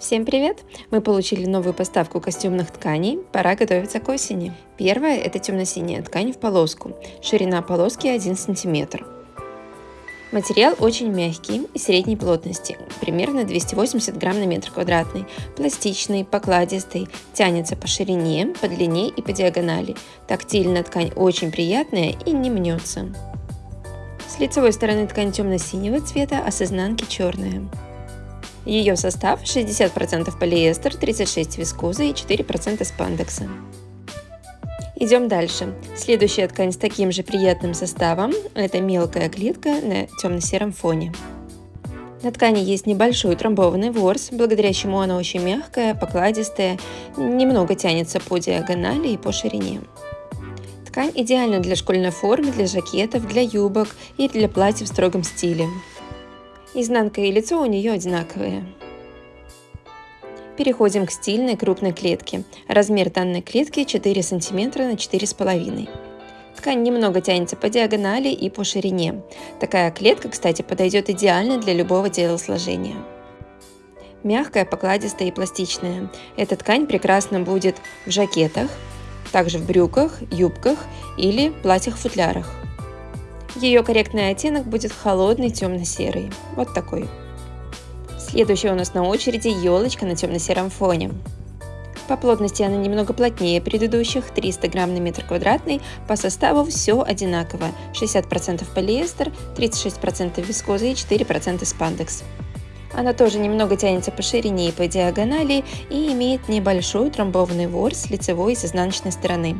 Всем привет! Мы получили новую поставку костюмных тканей, пора готовиться к осени. Первая – это темно-синяя ткань в полоску, ширина полоски 1 см. Материал очень мягкий и средней плотности, примерно 280 грамм на метр квадратный, пластичный, покладистый, тянется по ширине, по длине и по диагонали. Тактильно ткань очень приятная и не мнется. С лицевой стороны ткань темно-синего цвета, а с изнанки черная. Ее состав 60% полиэстер, 36% вискоза и 4% спандекса. Идем дальше. Следующая ткань с таким же приятным составом – это мелкая клетка на темно-сером фоне. На ткани есть небольшой трамбованный ворс, благодаря чему она очень мягкая, покладистая, немного тянется по диагонали и по ширине. Ткань идеальна для школьной формы, для жакетов, для юбок и для платьев в строгом стиле. Изнанка и лицо у нее одинаковые. Переходим к стильной крупной клетке. Размер данной клетки 4 см на 4,5 Ткань немного тянется по диагонали и по ширине. Такая клетка, кстати, подойдет идеально для любого телосложения. Мягкая, покладистая и пластичная. Эта ткань прекрасно будет в жакетах, также в брюках, юбках или платьях-футлярах. Ее корректный оттенок будет холодный темно-серый. Вот такой. Следующая у нас на очереди елочка на темно-сером фоне. По плотности она немного плотнее предыдущих, 300 грамм на метр квадратный. По составу все одинаково. 60% полиэстер, 36% вискоза и 4% спандекс. Она тоже немного тянется по ширине и по диагонали и имеет небольшой трамбованный ворс с лицевой и с изнаночной стороны.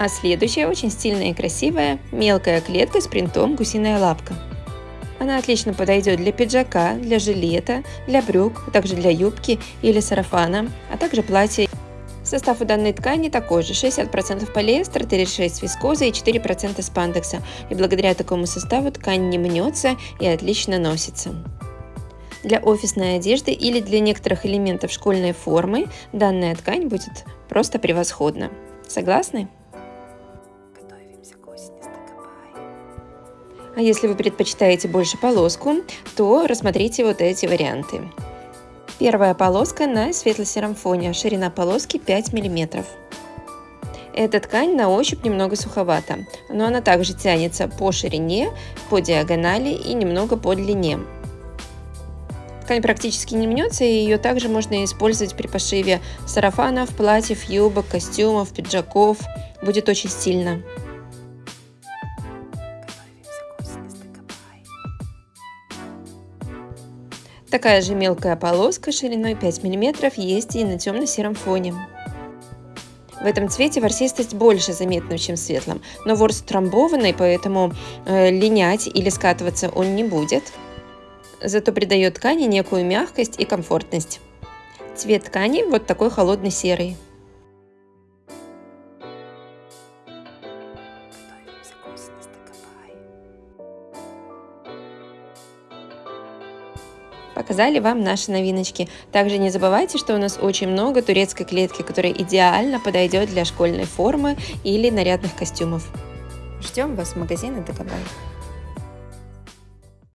А следующая очень стильная и красивая мелкая клетка с принтом гусиная лапка. Она отлично подойдет для пиджака, для жилета, для брюк, а также для юбки или сарафана, а также платья. Состав у данной ткани такой же, 60% полиэстер, 36% вискоза и 4% спандекса, и благодаря такому составу ткань не мнется и отлично носится. Для офисной одежды или для некоторых элементов школьной формы данная ткань будет просто превосходна. Согласны? А если вы предпочитаете больше полоску, то рассмотрите вот эти варианты. Первая полоска на светло-сером фоне, ширина полоски 5 мм. Эта ткань на ощупь немного суховата, но она также тянется по ширине, по диагонали и немного по длине. Ткань практически не мнется, и ее также можно использовать при пошиве сарафанов, платьев, юбок, костюмов, пиджаков. Будет очень стильно. Такая же мелкая полоска шириной 5 мм есть и на темно-сером фоне. В этом цвете ворсистость больше заметна, чем в светлом, но ворс трамбованный, поэтому э, линять или скатываться он не будет. Зато придает ткани некую мягкость и комфортность. Цвет ткани вот такой холодный серый. Показали вам наши новиночки. Также не забывайте, что у нас очень много турецкой клетки, которая идеально подойдет для школьной формы или нарядных костюмов. Ждем вас в магазине Декабай.